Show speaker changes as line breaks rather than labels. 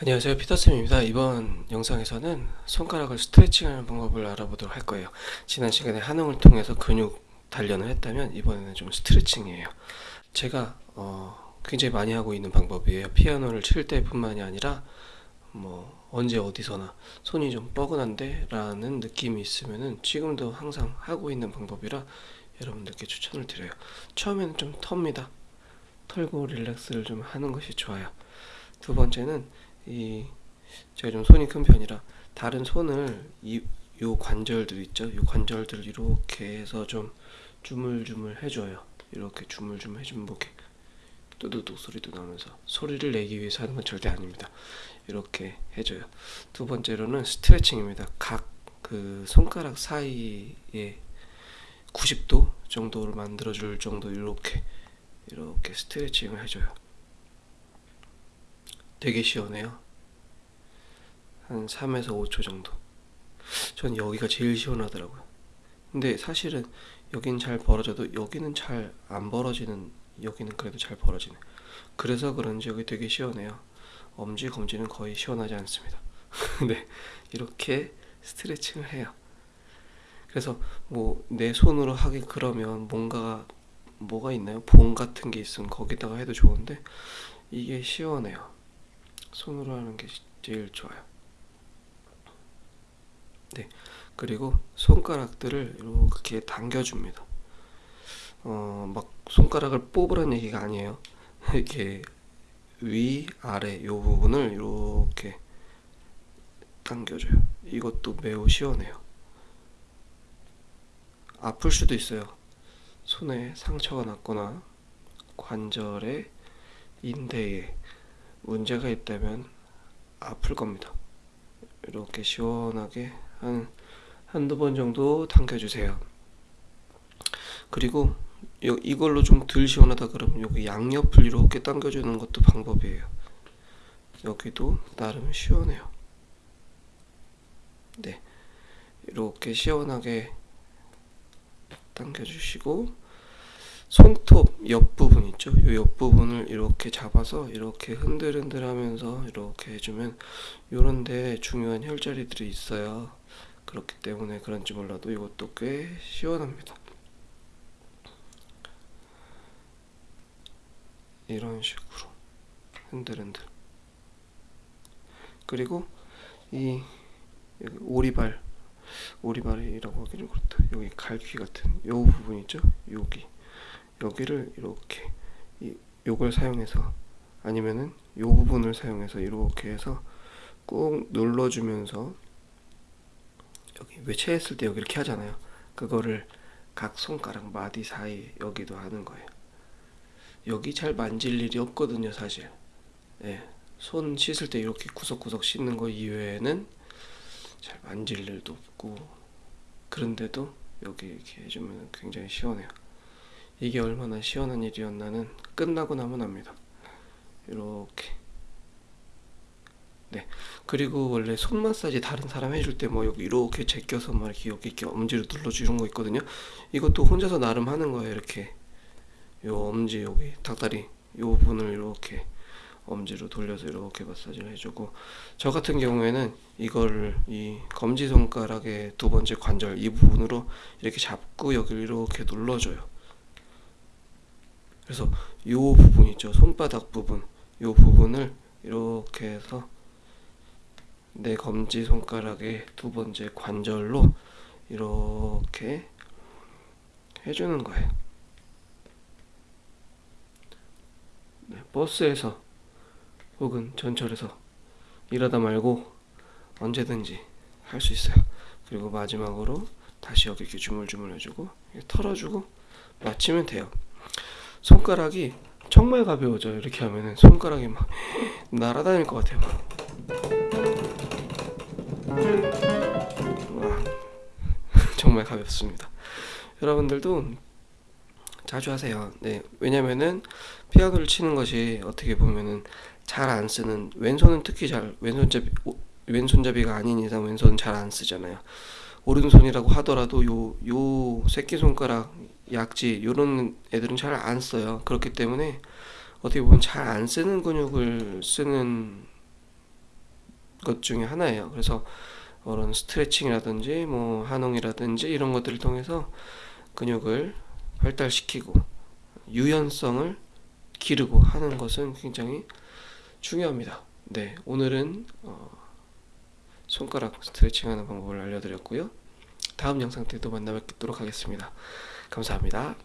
안녕하세요. 피터쌤입니다. 이번 영상에서는 손가락을 스트레칭하는 방법을 알아보도록 할 거예요. 지난 시간에 한웅을 통해서 근육 단련을 했다면 이번에는 좀 스트레칭이에요. 제가 어, 굉장히 많이 하고 있는 방법이에요. 피아노를 칠 때뿐만이 아니라 뭐 언제 어디서나 손이 좀 뻐근한데 라는 느낌이 있으면은 지금도 항상 하고 있는 방법이라 여러분들께 추천을 드려요. 처음에는 좀 텁니다. 털고 릴렉스를 좀 하는 것이 좋아요. 두 번째는 이 제가 좀 손이 큰 편이라 다른 손을 이 요 관절들 있죠? 요 관절들 이렇게 해서 좀 주물주물 해줘요. 이렇게 주물주물 해주면 뭐 뚜두둑 소리도 나면서 소리를 내기 위해서 하는 건 절대 아닙니다. 이렇게 해줘요. 두 번째로는 스트레칭입니다. 각 그 손가락 사이에 90도 정도를 만들어 줄 정도 이렇게 이렇게 스트레칭을 해줘요. 되게 시원해요. 한 3에서 5초 정도. 전 여기가 제일 시원하더라고요. 근데 사실은 여긴 잘 벌어져도 여기는 잘 안 벌어지는 여기는 그래도 잘 벌어지네. 그래서 그런지 여기 되게 시원해요. 엄지 검지는 거의 시원하지 않습니다. 네, 이렇게 스트레칭을 해요. 그래서 뭐 내 손으로 하기 그러면 뭔가 뭐가 있나요? 봉 같은 게 있으면 거기다가 해도 좋은데 이게 시원해요. 손으로 하는 게 제일 좋아요. 네. 그리고 손가락들을 이렇게 당겨줍니다. 어, 막 손가락을 뽑으라는 얘기가 아니에요. 이렇게 위, 아래 요 부분을 이렇게 당겨줘요. 이것도 매우 시원해요. 아플 수도 있어요. 손에 상처가 났거나 관절에 인대에 문제가 있다면 아플 겁니다. 이렇게 시원하게 한 한두 번 정도 당겨주세요. 그리고 이걸로 좀 덜 시원하다 그러면 여기 양옆을 이렇게 당겨주는 것도 방법이에요. 여기도 나름 시원해요. 네. 이렇게 시원하게 당겨주시고 손톱 옆부분 있죠? 이 옆부분을 이렇게 잡아서 이렇게 흔들흔들 하면서 이렇게 해주면 요런데 중요한 혈자리들이 있어요. 그렇기 때문에 그런지 몰라도 이것도 꽤 시원합니다. 이런 식으로 흔들흔들 그리고 이 오리발 오리발이라고 하기 좀 그렇다 여기 갈퀴 같은 요 부분 있죠 여기 여기를 이렇게 이, 요걸 사용해서 아니면은 요 부분을 사용해서 이렇게 해서 꾹 눌러주면서 여기 외체했을 때 여기 이렇게 하잖아요. 그거를 각 손가락 마디 사이 여기도 하는 거예요. 여기 잘 만질 일이 없거든요 사실. 예, 손 씻을 때 이렇게 구석구석 씻는 거 이외에는 잘 만질 일도 없고 그런데도 여기 이렇게 해주면 굉장히 시원해요 이게 얼마나 시원한 일이었나는 끝나고 나면 압니다. 이렇게 네 그리고 원래 손 마사지 다른 사람 해줄 때 뭐 여기 이렇게 제껴서 막 이렇게 여기 이렇게 엄지로 눌러주 이런 거 있거든요. 이것도 혼자서 나름 하는 거예요. 이렇게 요 엄지 여기 닭다리 요 부분을 이렇게 엄지로 돌려서 이렇게 마사지를 해주고 저 같은 경우에는 이거를 이 검지 손가락의 두 번째 관절 이 부분으로 이렇게 잡고 여기를 이렇게 눌러줘요. 그래서 요 부분 있죠. 손바닥 부분. 요 부분을 이렇게 해서 내 검지 손가락의 두 번째 관절로 이렇게 해주는 거예요. 네, 버스에서 혹은 전철에서 일하다 말고 언제든지 할 수 있어요. 그리고 마지막으로 다시 여기 이렇게 주물주물 해주고 털어주고 마치면 돼요 손가락이 정말 가벼워져요. 이렇게 하면은 손가락이 막 날아다닐 것 같아요. 와, 정말 가볍습니다. 여러분들도 자주 하세요. 네 왜냐면은 피아노를 치는 것이 어떻게 보면은 잘 안 쓰는 왼손은 특히 잘 왼손잡이 왼손잡이가 아닌 이상 왼손은 잘안 쓰잖아요 오른손이라고 하더라도 요 요 새끼손가락 약지 요런 애들은 잘 안 써요 그렇기 때문에 어떻게 보면 잘 안 쓰는 근육을 쓰는 것 중에 하나예요. 그래서 그런 스트레칭이라든지 뭐 한홍이라든지 이런 것들을 통해서 근육을 발달시키고 유연성을 기르고 하는 것은 굉장히 중요합니다. 네, 오늘은 어, 손가락 스트레칭하는 방법을 알려드렸고요. 다음 영상 때 또 만나 뵙도록 하겠습니다. 감사합니다.